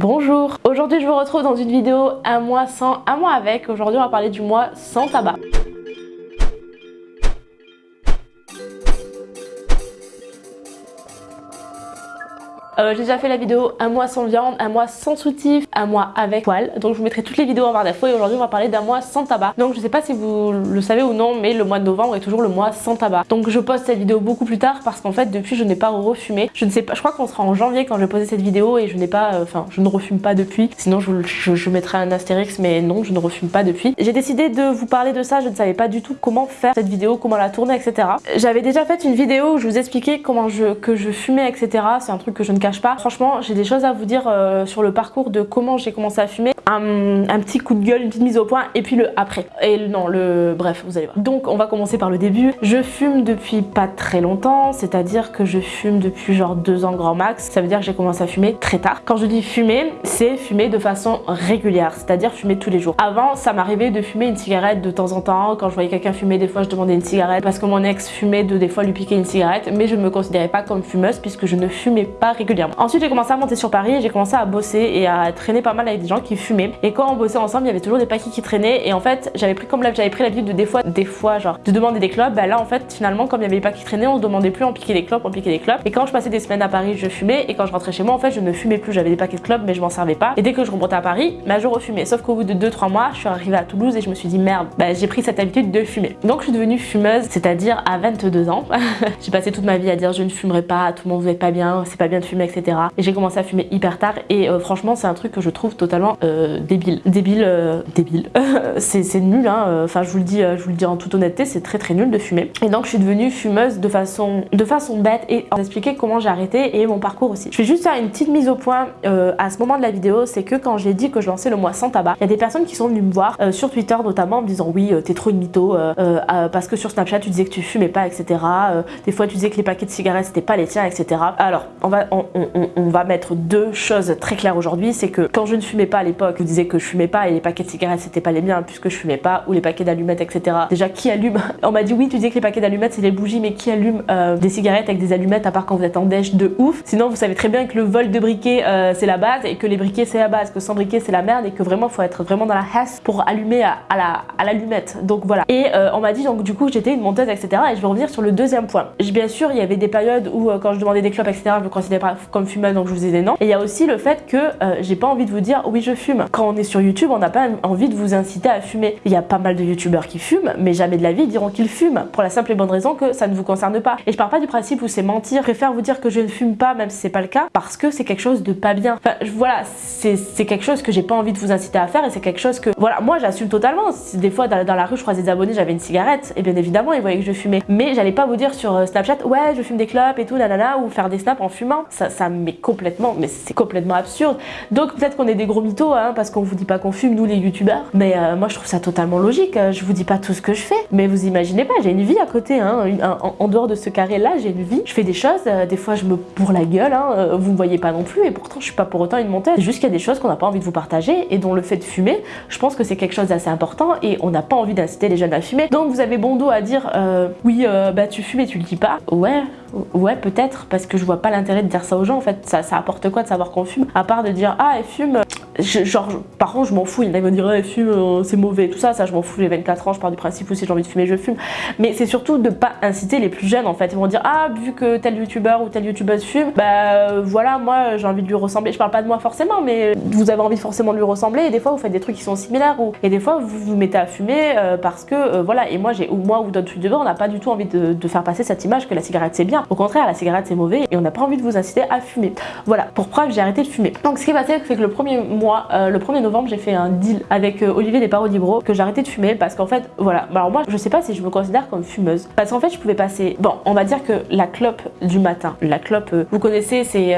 Bonjour Aujourd'hui je vous retrouve dans une vidéo un mois sans, un mois avec. Aujourd'hui on va parler du mois sans tabac. Euh, j'ai déjà fait la vidéo un mois sans viande, un mois sans soutif, un mois avec poil. Donc je vous mettrai toutes les vidéos en barre d'infos et aujourd'hui on va parler d'un mois sans tabac. Donc je sais pas si vous le savez ou non mais le mois de novembre est toujours le mois sans tabac. Donc je poste cette vidéo beaucoup plus tard parce qu'en fait depuis je n'ai pas refumé. Je ne sais pas, je crois qu'on sera en janvier quand je vais poser cette vidéo et je n'ai pas, euh, enfin je ne refume pas depuis. Sinon je, je, mettrai un astérix mais non je ne refume pas depuis. J'ai décidé de vous parler de ça, je ne savais pas du tout comment faire cette vidéo, comment la tourner etc. J'avais déjà fait une vidéo où je vous expliquais comment je, que je fumais etc. C'est un truc que je ne pas. Franchement, j'ai des choses à vous dire euh, sur le parcours de comment j'ai commencé à fumer. Un, petit coup de gueule, une petite mise au point et puis le après. Et non, le bref, vous allez voir. Donc on va commencer par le début. Je fume depuis pas très longtemps, c'est-à-dire que je fume depuis genre deux ans grand max. Ça veut dire que j'ai commencé à fumer très tard. Quand je dis fumer, c'est fumer de façon régulière, c'est-à-dire fumer tous les jours. Avant, ça m'arrivait de fumer une cigarette de temps en temps. Quand je voyais quelqu'un fumer, des fois je demandais une cigarette parce que mon ex fumait de des fois lui piquer une cigarette, mais je ne me considérais pas comme fumeuse puisque je ne fumais pas régulièrement. Ensuite, j'ai commencé à monter sur Paris et j'ai commencé à bosser et à traîner pas mal avec des gens qui fumaient. Et quand on bossait ensemble, il y avait toujours des paquets qui traînaient et en fait, j'avais pris comme j'avais pris l'habitude de des fois, des fois genre de demander des clopes. Bah là en fait, finalement, comme il y avait des paquets qui traînaient, on se demandait plus, on piquait des clopes, on piquait des clopes. Et quand je passais des semaines à Paris, je fumais et quand je rentrais chez moi, en fait, je ne fumais plus. J'avais des paquets de clopes, mais je m'en servais pas. Et dès que je remontais à Paris, bah je refumais. Sauf qu'au bout de 2-3 mois, je suis arrivée à Toulouse et je me suis dit merde, bah j'ai pris cette habitude de fumer. Donc je suis devenue fumeuse, c'est-à-dire à 22 ans. j'ai passé toute ma vie à dire je ne fumerai pas, tout le monde vous pas bien, c'est pas bien de fumer, etc. Et j'ai commencé à fumer hyper tard et euh, franchement c'est un truc que je trouve totalement euh, débile. Débile, euh, débile. c'est nul hein, enfin je vous le dis je vous le dis en toute honnêteté, c'est très très nul de fumer. Et donc je suis devenue fumeuse de façon, de façon bête et en expliquer comment j'ai arrêté et mon parcours aussi. Je vais juste faire une petite mise au point à ce moment de la vidéo, c'est que quand j'ai dit que je lançais le mois sans tabac, il y a des personnes qui sont venues me voir sur Twitter notamment en me disant oui t'es trop une mytho parce que sur Snapchat tu disais que tu fumais pas etc. des fois tu disais que les paquets de cigarettes c'était pas les tiens etc. Alors on va, on va mettre deux choses très claires aujourd'hui, c'est que quand je ne fumais pas à l'époque, vous disiez que je fumais pas et les paquets de cigarettes c'était pas les miens puisque je fumais pas, ou les paquets d'allumettes etc. Déjà qui allume On m'a dit oui tu disais que les paquets d'allumettes c'est les bougies mais qui allume euh, des cigarettes avec des allumettes à part quand vous êtes en déj de ouf? Sinon vous savez très bien que le vol de briquets euh, c'est la base et que les briquets c'est la base, que sans briquets c'est la merde et que vraiment faut être vraiment dans la hasse pour allumer à, la à l'allumette. Donc voilà. Et euh, on m'a dit donc du coup j'étais une monteuse etc. Et je vais revenir sur le deuxième point. Bien sûr il y avait des périodes où quand je demandais des clopes etc. je me considérais pas comme fumeuse donc je vous disais non. Et il y a aussi le fait que euh, j'ai pas envie de vous dire oui je fume. Quand on est sur YouTube, on n'a pas envie de vous inciter à fumer. Il y a pas mal de youtubeurs qui fument, mais jamais de la vie diront qu'ils fument, pour la simple et bonne raison que ça ne vous concerne pas. Et je parle pas du principe où c'est mentir, je préfère vous dire que je ne fume pas même si c'est pas le cas, parce que c'est quelque chose de pas bien. Enfin voilà, c'est quelque chose que j'ai pas envie de vous inciter à faire et c'est quelque chose que, voilà, moi j'assume totalement. Des fois dans, la rue je croisais des abonnés, j'avais une cigarette, et bien évidemment ils voyaient que je fumais. Mais j'allais pas vous dire sur euh, Snapchat, ouais je fume des clopes et tout, nanana, ou faire des snaps en fumant. Ça, ça m'est complètement, mais c'est complètement absurde. Donc peut-être qu'on est des gros mythos hein, parce qu'on vous dit pas qu'on fume nous les youtubeurs. Mais euh, moi je trouve ça totalement logique. Euh, je vous dis pas tout ce que je fais. Mais vous imaginez pas, j'ai une vie à côté. Hein, en, dehors de ce carré là, j'ai une vie. Je fais des choses. Euh, des fois je me bourre la gueule. Hein, vous me voyez pas non plus. Et pourtant je suis pas pour autant une monteuse. Juste qu'il y a des choses qu'on n'a pas envie de vous partager. Et dont le fait de fumer, je pense que c'est quelque chose d'assez important. Et on n'a pas envie d'inciter les jeunes à fumer. Donc vous avez bon dos à dire oui bah tu fumes et tu le dis pas. Ouais, ouais peut-être parce que je vois pas l'intérêt de dire ça aux gens en fait. Ça, apporte quoi de savoir qu'on fume? À part de dire ah elle fume genre par contre je m'en fous il y en a qui vont dire elle fume euh, c'est mauvais tout ça ça je m'en fous j'ai 24 ans je pars du principe où si j'ai envie de fumer je fume. Mais c'est surtout de pas inciter les plus jeunes en fait. Ils vont dire ah vu que tel youtubeur ou telle youtubeuse fume bah euh, voilà moi j'ai envie de lui ressembler. Je parle pas de moi forcément mais vous avez envie forcément de lui ressembler et des fois vous faites des trucs qui sont similaires ou et des fois vous vous mettez à fumer euh, parce que voilà et moi j'ai ou moi ou d'autres youtubeurs on n'a pas du tout envie de, faire passer cette image que la cigarette c'est bien. Au contraire la cigarette c'est mauvais et on n'a pas envie de vous inciter à fumer. Voilà pour preuve j'ai arrêté de fumer. Donc ce qui est passé c'est que le premier euh, le 1er novembre, j'ai fait un deal avec euh, Olivier des Parodie Bro que arrêté de fumer parce qu'en fait, voilà. Alors moi, je sais pas si je me considère comme fumeuse parce qu'en fait, je pouvais passer. Bon, on va dire que la clope du matin, la clope, euh, vous connaissez, c'est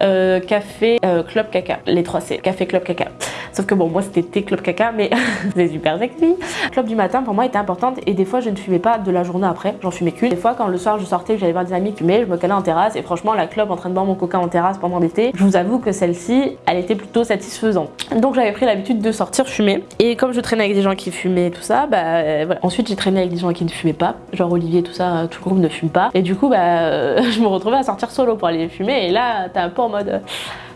café, clope, caca, les trois C, café, clope, caca. Sauf que bon, moi c'était club caca, mais c'est super sexy. Clope du matin pour moi était importante et des fois je ne fumais pas de la journée après, j'en fumais qu'une. Des fois quand le soir je sortais, j'allais voir des amis fumer, je me calais en terrasse et franchement la clope en train de boire mon coca en terrasse pendant l'été, je vous avoue que celle-ci, elle était plutôt satisfaisante. Donc j'avais pris l'habitude de sortir fumer et comme je traînais avec des gens qui fumaient tout ça, bah euh, voilà. Ensuite j'ai traîné avec des gens qui ne fumaient pas, genre Olivier tout ça, tout le groupe ne fume pas et du coup bah euh, je me retrouvais à sortir solo pour aller fumer et là t'es un peu en mode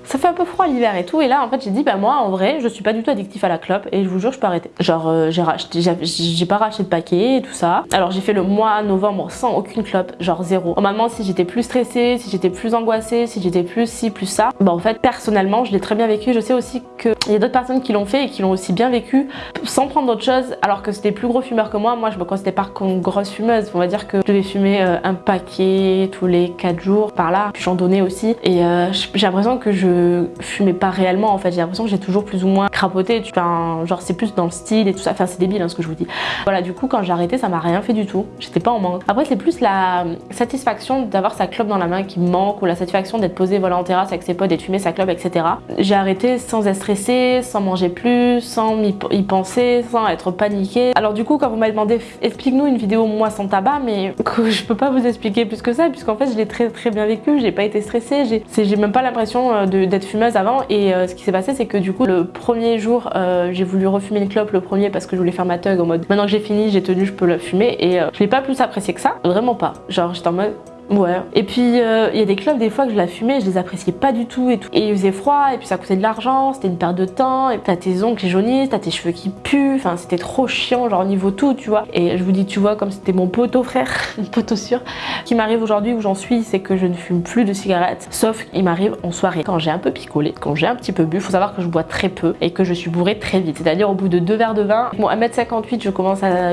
ça fait un peu froid l'hiver et tout. Et là, en fait, j'ai dit, bah moi, en vrai, je suis pas du tout addictif à la clope et je vous jure, je peux arrêter. Genre, euh, j'ai pas racheté de paquet et tout ça. Alors, j'ai fait le mois novembre sans aucune clope, genre zéro. Normalement, si j'étais plus stressée, si j'étais plus angoissée, si j'étais plus ci, plus ça, bah en fait, personnellement, je l'ai très bien vécu. Je sais aussi qu'il y a d'autres personnes qui l'ont fait et qui l'ont aussi bien vécu sans prendre d'autres choses, alors que c'était plus gros fumeur que moi. Moi, je me considère pas comme grosse fumeuse. On va dire que je devais fumer euh, un paquet tous les 4 jours par là. Puis j'en donnais aussi. Et euh, j'ai l'impression que je fumais pas réellement en fait. J'ai l'impression que j'ai toujours plus ou moins crapoté. Enfin, genre c'est plus dans le style et tout ça. Enfin, c'est débile hein, ce que je vous dis. Voilà, du coup, quand j'ai arrêté, ça m'a rien fait du tout. J'étais pas en manque. Après, c'est plus la satisfaction d'avoir sa clope dans la main qui me manque ou la satisfaction d'être posé voilà, en terrasse avec ses potes et de fumer sa clope, etc. J'ai arrêté sans être stressée, sans manger plus, sans y penser, sans être paniquée. Alors du coup, quand vous m'avez demandé explique-nous une vidéo moi sans tabac, mais je peux pas vous expliquer plus que ça, puisqu'en fait je l'ai très très bien vécu, j'ai pas été stressée, j'ai même pas l'impression euh, d'être fumeuse avant. Et euh, ce qui s'est passé, c'est que du coup, le premier jour, euh, j'ai voulu refumer une clope le premier parce que je voulais faire ma tug en mode maintenant que j'ai fini, j'ai tenu, je peux la fumer. Et je l'ai pas plus apprécié que ça, vraiment pas. Genre j'étais en mode Ouais. Et puis euh, il y a des clubs des fois que je la fumais, je les appréciais pas du tout et tout. Et il faisait froid et puis ça coûtait de l'argent, c'était une perte de temps. Et t'as tes ongles qui jaunissent, t'as tes cheveux qui puent. Enfin c'était trop chiant genre au niveau tout, tu vois. Et je vous dis, tu vois, comme c'était mon poteau frère, mon poteau sûr, qui m'arrive aujourd'hui où j'en suis, c'est que je ne fume plus de cigarettes. Sauf qu'il m'arrive en soirée quand j'ai un peu picolé, quand j'ai un petit peu bu. Faut savoir que je bois très peu et que je suis bourrée très vite. C'est-à-dire au bout de deux verres de vin, bon à 1m58 je commence à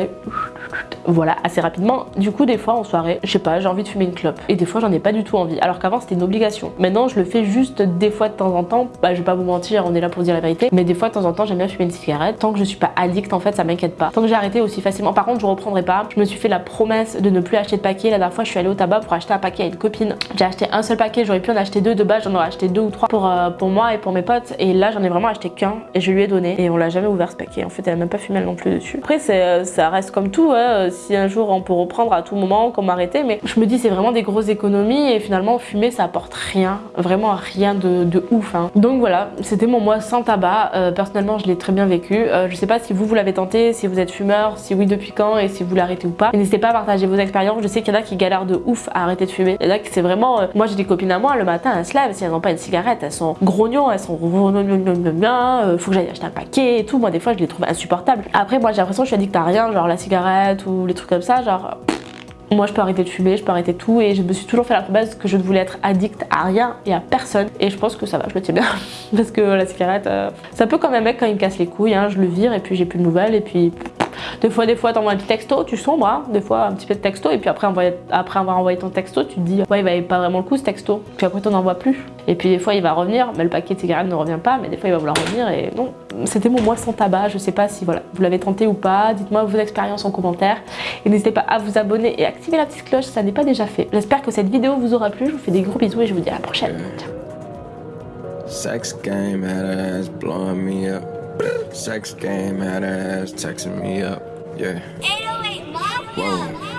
voilà assez rapidement. Du coup des fois en soirée, je sais pas, j'ai envie de fumer une clope et des fois j'en ai pas du tout envie. Alors qu'avant c'était une obligation. Maintenant je le fais juste des fois de temps en temps. Bah je vais pas vous mentir, on est là pour dire la vérité. Mais des fois de temps en temps j'aime bien fumer une cigarette. Tant que je suis pas addict en fait ça m'inquiète pas. Tant que j'ai arrêté aussi facilement. Par contre je reprendrai pas. Je me suis fait la promesse de ne plus acheter de paquet. La dernière fois je suis allée au tabac pour acheter un paquet à une copine. J'ai acheté un seul paquet, j'aurais pu en acheter deux de base, j'en aurais acheté deux ou trois pour, euh, pour moi et pour mes potes. Et là j'en ai vraiment acheté qu'un et je lui ai donné. Et on l'a jamais ouvert ce paquet. En fait elle a même pas fumé non plus dessus. Après euh, ça reste comme tout. Hein. Si un jour on peut reprendre à tout moment, comme arrêter. Mais je me dis c'est vraiment des grosses économies et finalement fumer ça apporte rien, vraiment rien de, ouf. Hein. Donc voilà, c'était mon mois sans tabac. Euh, personnellement je l'ai très bien vécu. Euh, je sais pas si vous vous l'avez tenté, si vous êtes fumeur, si oui depuis quand et si vous l'arrêtez ou pas. N'hésitez pas à partager vos expériences. Je sais qu'il y en a qui galèrent de ouf à arrêter de fumer. Il y en a qui c'est vraiment... Euh, moi j'ai des copines à moi, le matin elles se lèvent, si elles n'ont pas une cigarette, elles sont grognons, elles sont bien, faut que j'aille acheter un paquet et tout. Moi des fois je les trouve insupportables. Après moi j'ai l'impression que je suis addict à rien, genre la cigarette ou les trucs comme ça, genre moi je peux arrêter de fumer, je peux arrêter tout et je me suis toujours fait la base que je ne voulais être addict à rien et à personne et je pense que ça va, je me tiens bien parce que la cigarette, euh, ça peut comme un mec quand il me casse les couilles, hein, je le vire et puis j'ai plus de nouvelles et puis des fois, des fois, t'envoies un petit texto, tu sombres, hein. des fois un petit peu de texto, et puis après, après avoir envoyé ton texto, tu te dis, ouais, il va pas vraiment le coup ce texto. Puis après, t'en envoies plus. Et puis des fois, il va revenir, mais le paquet de cigarettes ne revient pas, mais des fois, il va vouloir revenir, et non. C'était mon mois sans tabac, je sais pas si voilà, vous l'avez tenté ou pas, dites-moi vos expériences en commentaire, et n'hésitez pas à vous abonner et activer la petite cloche si ça n'est pas déjà fait. J'espère que cette vidéo vous aura plu, je vous fais des gros bisous et je vous dis à la prochaine. Sex game me up. Sex game, had ass texting me up. Yeah. 808 Mafia. Whoa.